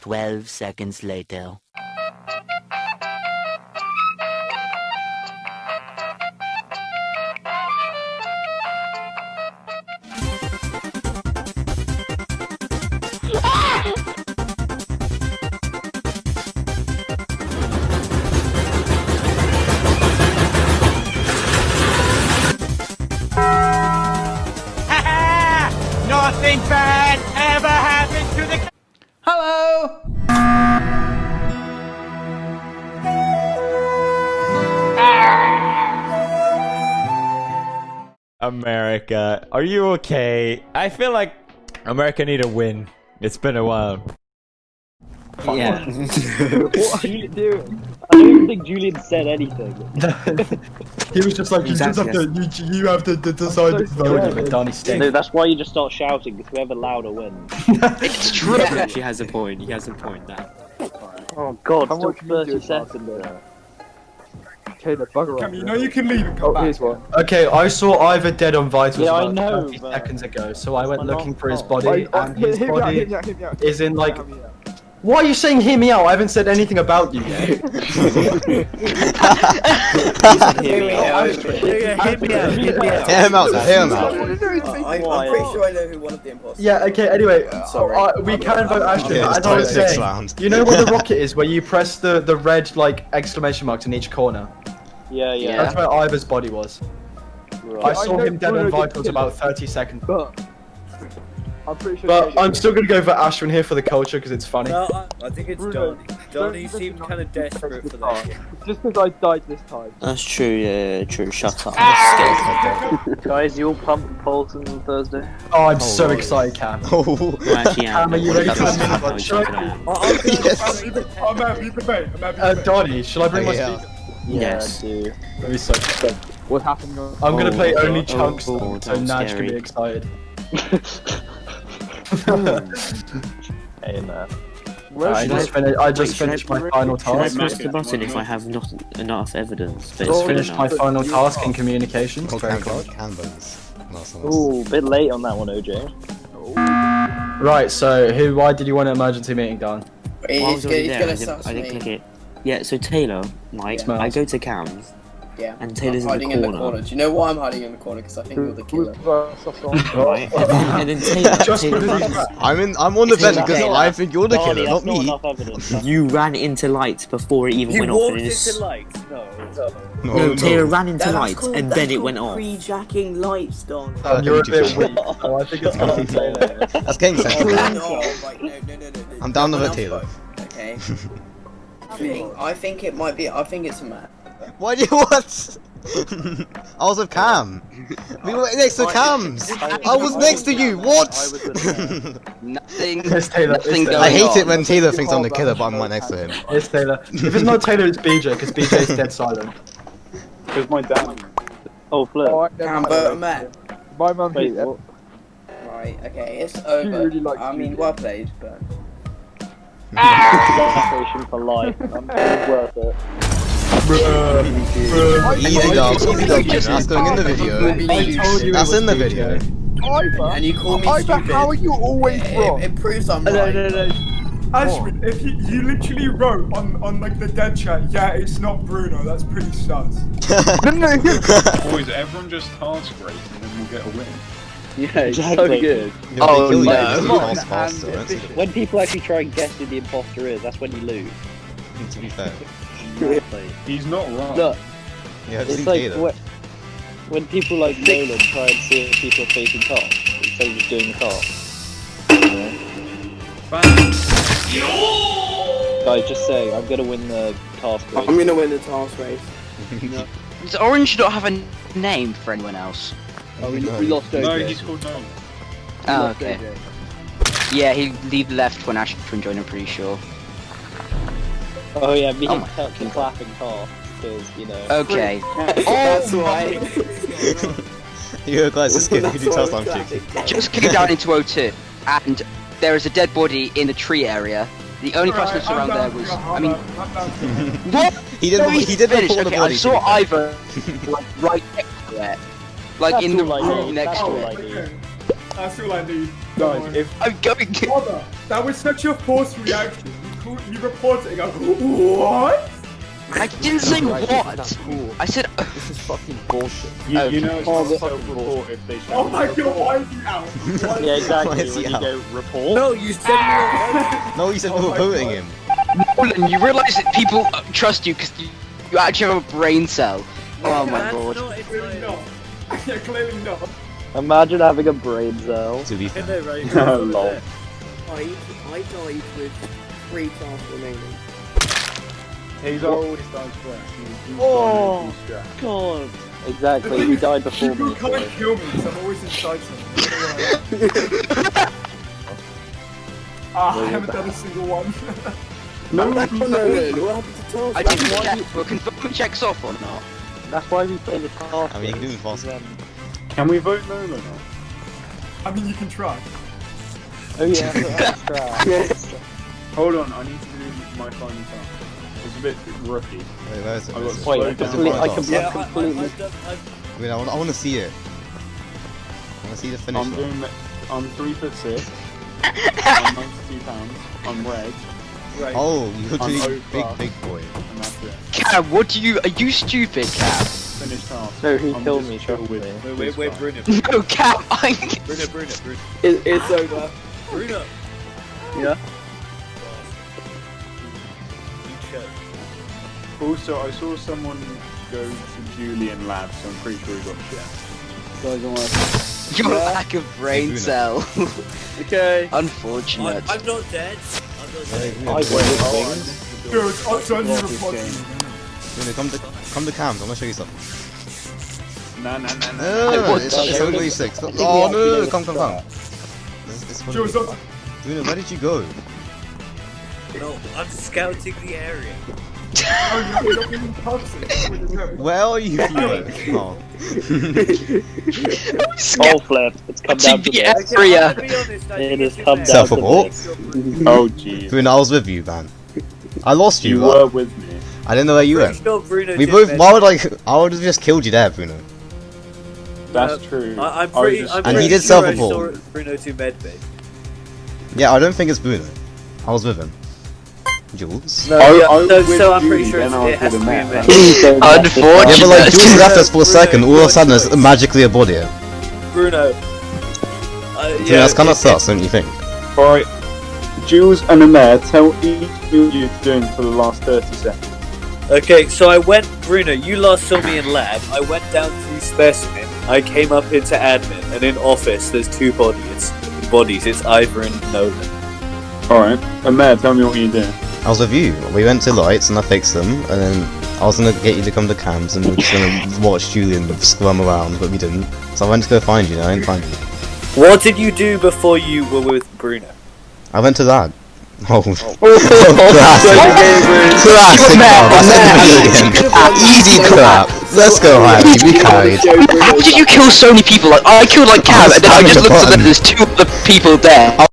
12 seconds later. Nothing bad ever happened to the. Hello! America, are you okay? I feel like America need a win. It's been a while. Yeah. What are you doing? I don't think Julian said anything. He was just like, you just have to, you, you have to d- decide this vote. scared. Donny Sting. No, that's why you just start shouting, because whoever louder wins. It's true. He actually has a point. He has a point there. Oh god, How still much media 30 seconds. Okay, the bugger Cam, off. you know you can leave and come Oh, back. here's one. Okay, I saw Ivor dead on Vitals Yeah, I about know, 30 but- seconds ago, so I went my looking for his body, Oh, oh, and his hit body hit me out, hit me out. is in like. Hit. Why are you saying hear me out? I haven't said anything about you yet. He "Hear me out." Hit me out, hit me out. Hear him out, hear him out. What are you doing? Why? I'm pretty sure I know who one of the imposters yeah, okay, anyway, sorry. uh, we can vote Ashton, Okay, but it's as I was saying, round. you know where the rocket is, where you press the, the red, like, exclamation marks in each corner? Yeah, yeah. That's where Ivor's body was. I saw know him dead Bruno on did Vitals about 30 seconds. But I'm pretty sure. But I'm still gonna go for Ashwin here for the culture because it's funny. No, I, I think it's Bruno, Johnny. don't Johnny listen seemed kind of desperate for that. Just because I died this time. That's true, yeah, true. Shut up. Ah! Guys, you all pump polls on Thursday? Oh, I'm so Oh, excited, Cam. Oh, Well, actually, yeah. Cam, are you ready for this minute? How Should check it out. I- I'm gonna- Yes. I'm either- I'm happy to debate. I'm happy to debate. Donny, shall I bring oh, my Yeah. speaker? Yes. Yeah, I do. Let me so What's happening on? I'm gonna Oh, play oh, only oh, chunks, oh, though, oh, so that's Naj can be excited. Hey, man. Where's I she? just, fin- I just Wait, finished my final task. Should I task. press the button if I have not enough evidence? But Just it's finished my final task in communications. oh Very can, canvas. Nice, nice. Ooh, bit late on that one, OJ. Right, so who? Why did you want an emergency meeting done? He's, Well, I was gonna- already he's gonna I didn't, I didn't click it. Yeah, so Taylor, like, Yeah. I go to Cam's, Yeah. and Taylor's I'm in the in the corner. corner. Do you know why I'm hiding in the corner? Because I think you're the killer. right? And then, Taylor, Just Taylor runs, I'm in. I'm on the vent because I think you're the Barney, killer, not me. enough you ran into lights before it even You went off. walked into lights. No. No, no, Taylor ran into That's lights, called- and then it called went off. Pre-jacking lights, Don. Uh, You're a too bit weak. Oh, I think it's gonna be Taylor. That's getting sensitive. no, right, no, no, no, no. I'm down with Someone it, Taylor. Okay. I think, I think it might be. I think it's a man. Why do you what? I was with Cam. We were next to Cam's. I was next to you. What? Nothing. It's Taylor. It's Nothing Taylor. I hate on. it when Taylor thinks I'm the oh, killer, but I'm right next to him. It's Taylor. If it's not Taylor, it's BJ because BJ's dead silent. Because my dad. Oh, Flip. Oh, I Can never vote a had man. that. My mum Wait, hates it. what? Right. Okay. It's over. really likes I mean, well played, but. Station for life. I'm worth it. Uh, easy dubs, easy dubs. That's going in the video. That's in the video. Ivor, And you call me Ivor, stupid. how are you always wrong? it proves I'm No, right. no, no. Ashwin, if you, you literally wrote on, on like the dead chat, yeah, it's not Bruno, that's pretty sus. No, no, no. Boys, everyone just task race and then we'll get a win. Yeah, it's so Exactly. good. Oh, no. no. faster, don't When people actually try and guess who the imposter is, that's when you lose. To be fair. He's not wrong. Look, Yeah, it's like when, when people like Nolan try and see if people are facing tasks instead of just doing the task. Guys, just say, I'm gonna win the task race. I'm gonna win the task race. Does Orange not have a name for anyone else? Oh, we, we lost OJ. No, he's called no. Oh, lost okay. OJ. Yeah, he leave left when Ashton joined, I'm pretty sure. Oh yeah, me Oh and my Tuck can clapping car because you know. Okay. oh, That's why. You guys are scared. You can do That's task I'm I'm cheeky. Just came down into O2, and there is a dead body in the tree area. The only person that's around there was, I mean, what? He didn't. No, He didn't finished. report the okay, body. I saw Ivor like, right next to it, like That's in the all I room next to all I it. need. That's all I need. Guys, if I'm going. Brother, that was such a forced reaction. You, call, you report it and go, what? I didn't say what. I said. this is fucking bullshit. You, Oh. you know it's Oh, not the- self-report if they show Oh my god, why is he out? Why Yeah, exactly. Why is When he you out? go report. No, you said you No, you said we Oh were my voting God. him. Nolan, you realise that people uh, trust you because you, you actually have a brain cell. Oh my god. Yeah, clearly not. Imagine having a brain cell. To be fair. know, right? Lol. I, I died with three tasks remaining. He's always dies first. He's, he's Oh. got no strat. God. Exactly. He died before People me. can't kill me because I'm always inside something. Ah, I haven't done a single one. No, No, no, no, no, what happened to task? I didn't check. Were confirm checks off or not? That's why we play the task. I mean, you can do it faster. Um, can we vote Nolan off? I mean, you can try. Oh yeah, that's right. Hold on, I need to do my final task. It's a bit rookie. Wait, where is it? I Where got is it? Wait, I down complete- by I task. Yeah, I, I, completely- I've I've, Wait, I want, I want to see it. I want to see the finish I'm line. doing. the- I'm three foot six. I'm 92 pounds. I'm red, right. Oh, you're I'm doing over. big, big boy. and that's it. Cam, what do you? Are you stupid, Cam? Finish task. No, he I'm killed just me, chill trust with me. Wait, this wait, wait, guy. Bruno. No, Cam, I. Bruno, Bruno, Bruno. It, it's ah. over. Bruno. Yeah. You chose. Also, I saw someone go to Julian Labs, so I'm pretty sure he got shit. Guys, don't worry. Your lack of brain Bruno. cell. Okay. Unfortunate. I'm, I'm not dead. I'm. I went with missed Dude, it's up to you this report come to, come to cams. I want to show you something. Nah, nah, nah, nah. No, no, no, no, it's, it's I only think- 26. I Oh, no, no, no, come, come, come. Joe, it's up. Bruno, where did you go? No, I'm scouting the area. You're not even toxic. Where are you? you oh. All flip. It's come down to the this. area. I'm gonna be honest, I It has it's come your down Self-report? to Oh, jeez. Bruno, I was with you, man. I lost you. You were with me. I didn't know where you Pretty went. sure We both. med- Why would I? I would have just killed you there, Bruno. That's Uh, true. I, I'm pretty. I'm And pretty he did sure I self-report. saw Bruno do medbay. Yeah, I don't think it's Bruno. I was with him. Jules. No, I- yeah, I was so, so I'm pretty sure it's, it has to be a Matt. med. Yeah, but like Jules left us for a Bruno, second. All of a sudden, there's magically a body. Bruno. Uh, Yeah, yeah, that's kind of it- sus, don't you think? Alright, Jules and Amer, tell each what you're doing for the last 30 seconds. Okay, so I went, Bruno, you last saw me in lab. I went down through specimen. I came up into admin, and in office, there's two bodies. Bodies. It's Ivor and Nolan. Alright, Amer, tell me what you're doing. I was with you. We went to lights and I fixed them, and then I was gonna get you to come to cams and we were just gonna watch Julian scrum around, but we didn't. So I went to go find you, and I didn't find you. What did you do before you were with Bruno? I went to that. Oh, oh. classic. Classic, Bob. That's a million. Easy clap. Let's go, Harry. We carried. How did you kill so many people? Like I killed like Cam, and then I just looked at them. There's two other people there.